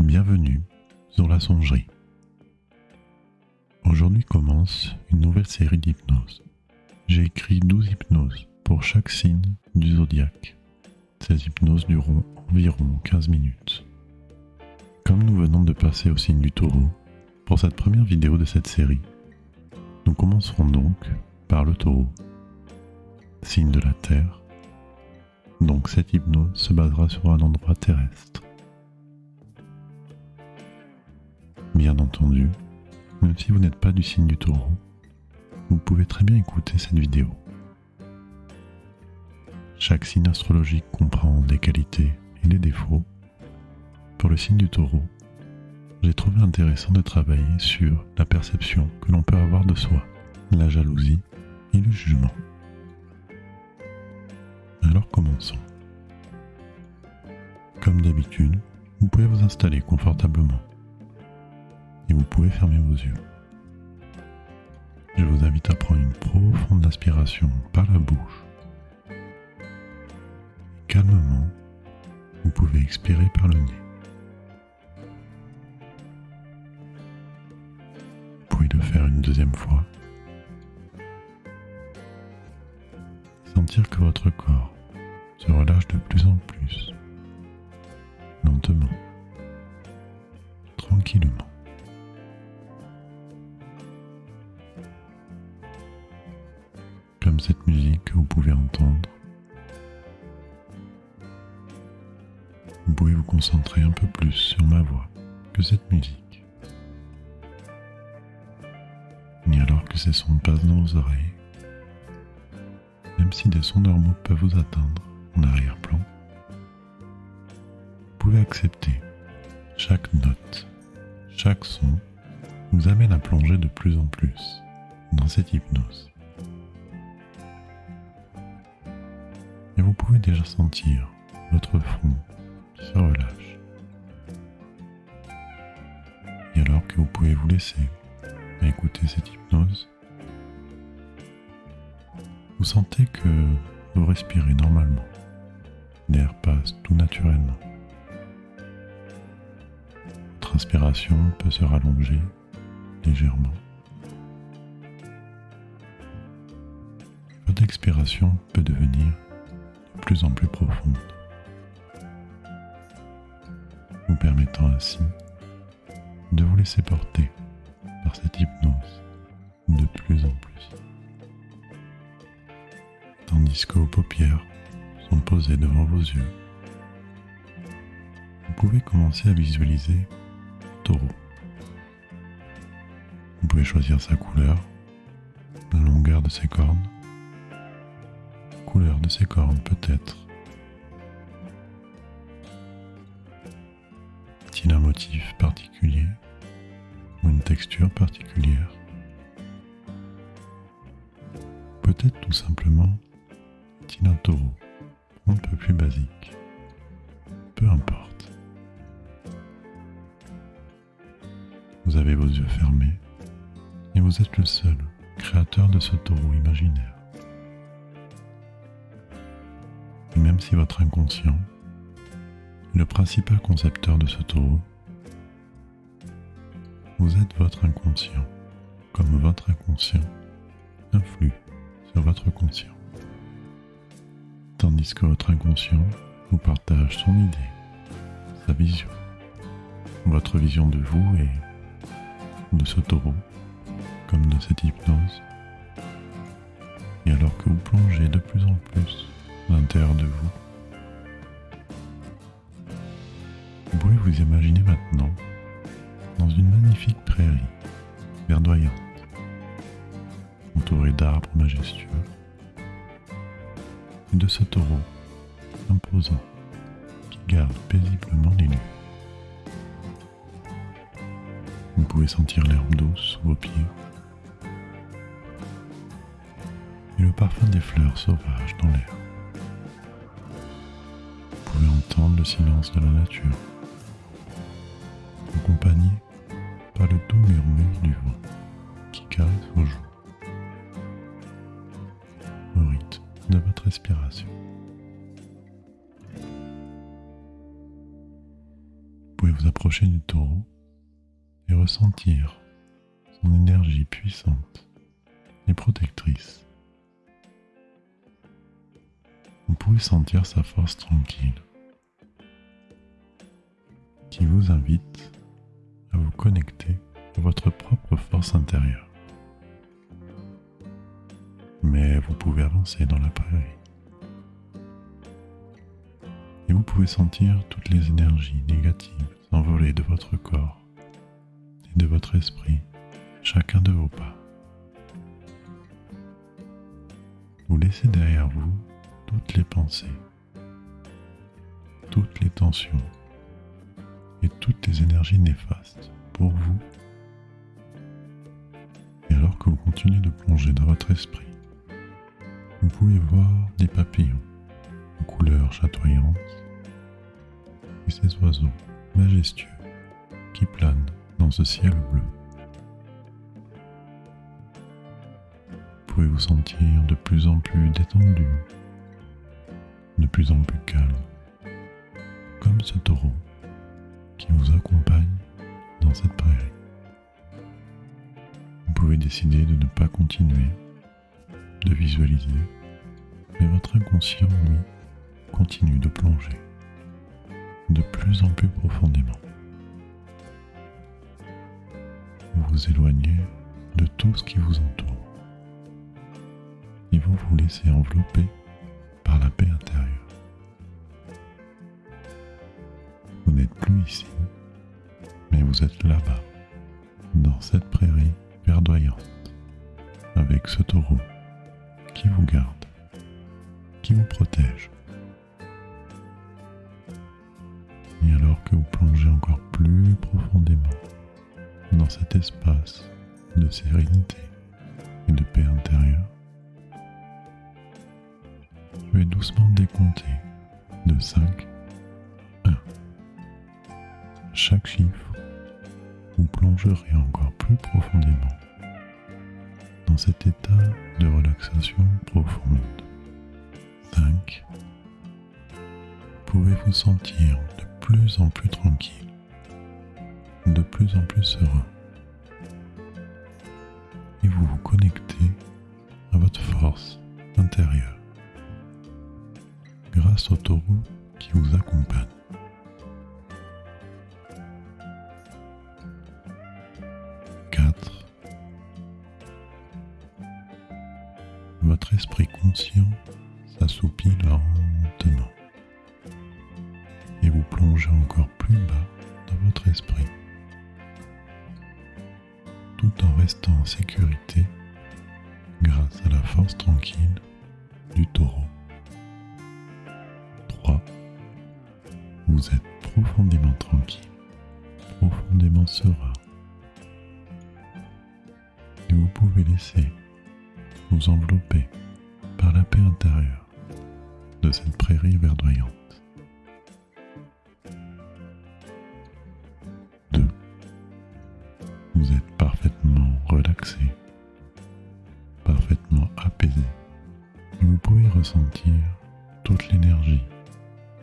Bienvenue sur la songerie. Aujourd'hui commence une nouvelle série d'hypnoses. J'ai écrit 12 hypnoses pour chaque signe du zodiaque. Ces hypnoses dureront environ 15 minutes. Comme nous venons de passer au signe du taureau, pour cette première vidéo de cette série, nous commencerons donc par le taureau, signe de la Terre. Donc cette hypnose se basera sur un endroit terrestre. Entendu, même si vous n'êtes pas du signe du taureau, vous pouvez très bien écouter cette vidéo. Chaque signe astrologique comprend des qualités et des défauts. Pour le signe du taureau, j'ai trouvé intéressant de travailler sur la perception que l'on peut avoir de soi, la jalousie et le jugement. Alors commençons. Comme d'habitude, vous pouvez vous installer confortablement et vous pouvez fermer vos yeux. Je vous invite à prendre une profonde inspiration par la bouche. calmement, vous pouvez expirer par le nez. Vous pouvez le faire une deuxième fois. Sentir que votre corps se relâche de plus en plus, lentement, tranquillement. Cette musique que vous pouvez entendre, vous pouvez vous concentrer un peu plus sur ma voix que cette musique. Et alors que ces sons passent dans vos oreilles, même si des sons normaux peuvent vous atteindre en arrière-plan, vous pouvez accepter chaque note, chaque son vous amène à plonger de plus en plus dans cette hypnose. Et vous pouvez déjà sentir votre front se relâche. Et alors que vous pouvez vous laisser écouter cette hypnose, vous sentez que vous respirez normalement. L'air passe tout naturellement. Votre inspiration peut se rallonger légèrement. Votre expiration peut devenir de plus en plus profonde, vous permettant ainsi de vous laisser porter par cette hypnose de plus en plus tandis que vos paupières sont posées devant vos yeux. Vous pouvez commencer à visualiser taureau. Vous pouvez choisir sa couleur, la longueur de ses cornes, couleur de ses cornes peut-être. Est-il un motif particulier ou une texture particulière? Peut-être tout simplement est-il un taureau On ne peut plus basique. Peu importe. Vous avez vos yeux fermés et vous êtes le seul créateur de ce taureau imaginaire. Même si votre inconscient est le principal concepteur de ce taureau, vous êtes votre inconscient, comme votre inconscient influe sur votre conscient tandis que votre inconscient vous partage son idée, sa vision, votre vision de vous et de ce taureau, comme de cette hypnose. Et alors que vous plongez de plus en plus l'intérieur de vous, vous pouvez vous imaginer maintenant dans une magnifique prairie verdoyante, entourée d'arbres majestueux de ce taureau imposant qui garde paisiblement les lieux. Vous pouvez sentir l'herbe douce sous vos pieds et le parfum des fleurs sauvages dans l'air. Le silence de la nature, accompagné par le doux murmure du vent qui caresse vos joues. de votre respiration. Vous pouvez vous approcher du taureau et ressentir son énergie puissante et protectrice. Vous pouvez sentir sa force tranquille qui vous invite à vous connecter à votre propre force intérieure. Mais vous pouvez avancer dans la prairie. Et vous pouvez sentir toutes les énergies négatives s'envoler de votre corps et de votre esprit, chacun de vos pas. Vous laissez derrière vous toutes les pensées, toutes les tensions toutes les énergies néfastes pour vous. Et alors que vous continuez de plonger dans votre esprit, vous pouvez voir des papillons aux couleurs chatoyantes et ces oiseaux majestueux qui planent dans ce ciel bleu. Vous pouvez vous sentir de plus en plus détendu, de plus en plus calme, comme ce taureau qui vous accompagne dans cette prairie. Vous pouvez décider de ne pas continuer de visualiser, mais votre inconscient, lui, continue de plonger de plus en plus profondément. Vous vous éloignez de tout ce qui vous entoure et vous vous laissez envelopper par la paix intérieure. Plus ici, mais vous êtes là-bas, dans cette prairie verdoyante, avec ce taureau qui vous garde, qui vous protège. Et alors que vous plongez encore plus profondément dans cet espace de sérénité et de paix intérieure, je vais doucement décompter de 5 1. Chaque chiffre, vous plongerez encore plus profondément dans cet état de relaxation profonde. 5. Pouvez vous sentir de plus en plus tranquille, de plus en plus serein? Et vous vous connectez à votre force intérieure grâce au taureau qui vous accompagne. Votre esprit conscient s'assoupit lentement et vous plongez encore plus bas dans votre esprit tout en restant en sécurité grâce à la force tranquille du taureau. 3. Vous êtes profondément tranquille, profondément serein. Et vous pouvez laisser vous envelopper par la paix intérieure de cette prairie verdoyante. 2. Vous êtes parfaitement relaxé, parfaitement apaisé, vous pouvez ressentir toute l'énergie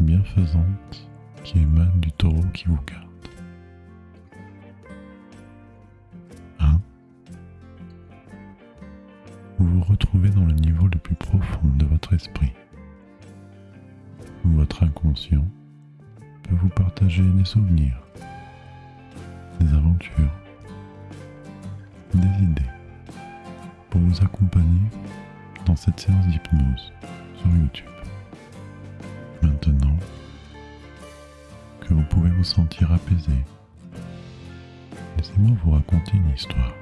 bienfaisante qui émane du taureau qui vous garde. Vous vous retrouvez dans le niveau le plus profond de votre esprit, votre inconscient peut vous partager des souvenirs, des aventures, des idées pour vous accompagner dans cette séance d'hypnose sur YouTube. Maintenant que vous pouvez vous sentir apaisé, laissez-moi vous raconter une histoire.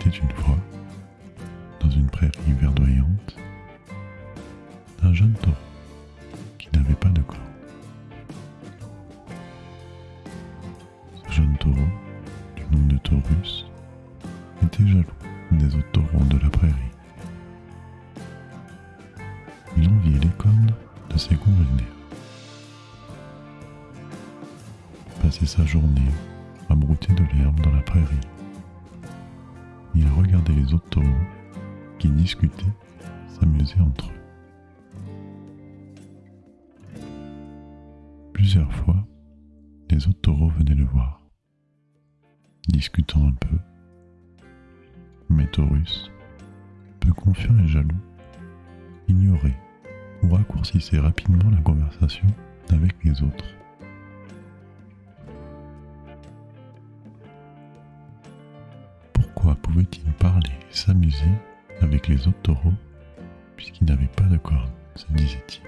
Était une fois, dans une prairie verdoyante, un jeune taureau qui n'avait pas de corps. Ce jeune taureau, du nom de Taurus, était jaloux des autres taureaux de la prairie. Il enviait les cornes de ses congénères. Passait sa journée à brouter de l'herbe dans la prairie. Il regardait les autres taureaux qui discutaient, s'amusaient entre eux. Plusieurs fois, les autres taureaux venaient le voir, discutant un peu. Mais Taurus, peu confiant et jaloux, ignorait ou raccourcissait rapidement la conversation avec les autres. Pouvait-il parler et s'amuser avec les autres taureaux puisqu'il n'avait pas de cornes, se disait-il.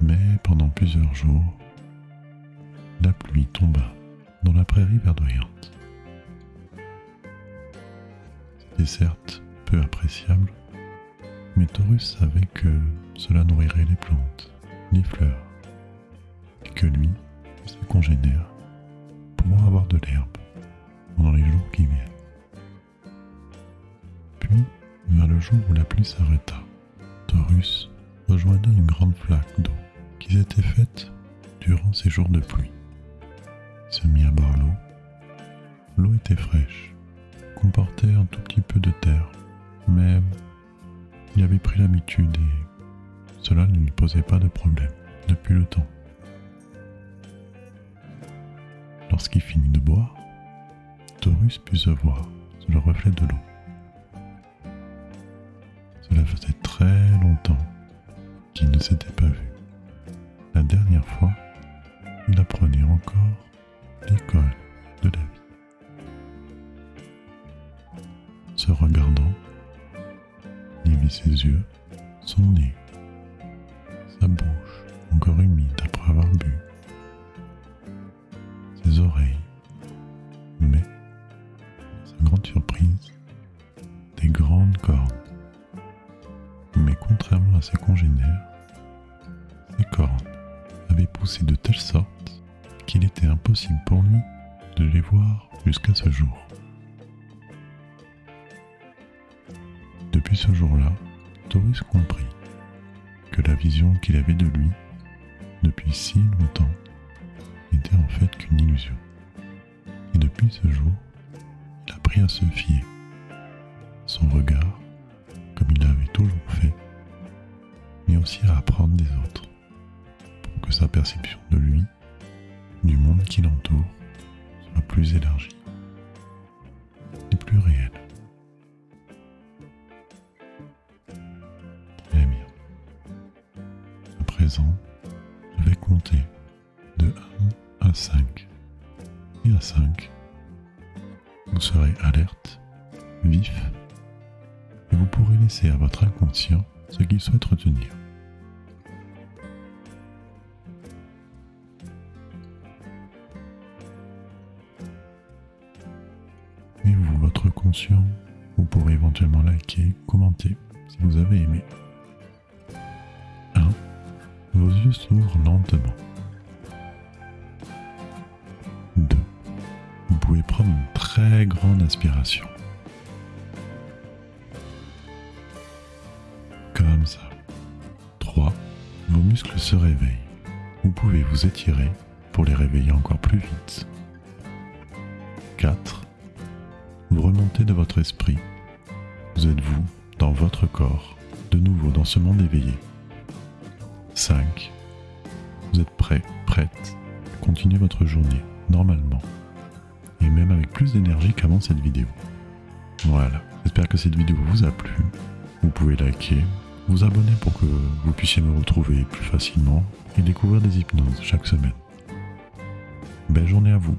Mais pendant plusieurs jours, la pluie tomba dans la prairie verdoyante. C'était certes peu appréciable, mais Taurus savait que cela nourrirait les plantes, les fleurs, et que lui ses congénères avoir de l'herbe pendant les jours qui viennent. Puis, vers le jour où la pluie s'arrêta, Taurus rejoignit une grande flaque d'eau qui s'était faite durant ces jours de pluie. Il se mit à boire l'eau. L'eau était fraîche, comportait un tout petit peu de terre, mais il avait pris l'habitude et cela ne lui posait pas de problème depuis le temps. Lorsqu'il finit de boire, Taurus put se voir sur le reflet de l'eau. Cela faisait très longtemps qu'il ne s'était pas vu. La dernière fois, il apprenait encore l'école de la vie. Se regardant, il vit ses yeux, son nez, sa bouche encore humide après avoir bu, oreilles, mais, sa grande surprise, des grandes cornes. Mais contrairement à ses congénères, ses cornes avaient poussé de telle sorte qu'il était impossible pour lui de les voir jusqu'à ce jour. Depuis ce jour-là, Taurus comprit que la vision qu'il avait de lui depuis si longtemps n'était en fait qu'une illusion. Et depuis ce jour, il a appris à se fier. Son regard, comme il l'avait toujours fait, mais aussi à apprendre des autres, pour que sa perception de lui, du monde qui l'entoure, soit plus élargie et plus réelle. Très bien. À présent, je vais compter de 1 à 5. Et à 5, vous serez alerte, vif, et vous pourrez laisser à votre inconscient ce qu'il souhaite retenir. Et vous, votre conscient, vous pourrez éventuellement liker, commenter si vous avez aimé. 1. Vos yeux s'ouvrent lentement. Prendre une très grande inspiration. Comme ça. 3. Vos muscles se réveillent. Vous pouvez vous étirer pour les réveiller encore plus vite. 4. Vous remontez de votre esprit. Vous êtes vous, dans votre corps, de nouveau dans ce monde éveillé? 5. Vous êtes prêt, prête à continuer votre journée normalement. Et même avec plus d'énergie qu'avant cette vidéo. Voilà, j'espère que cette vidéo vous a plu. Vous pouvez liker, vous abonner pour que vous puissiez me retrouver plus facilement et découvrir des hypnoses chaque semaine. Belle journée à vous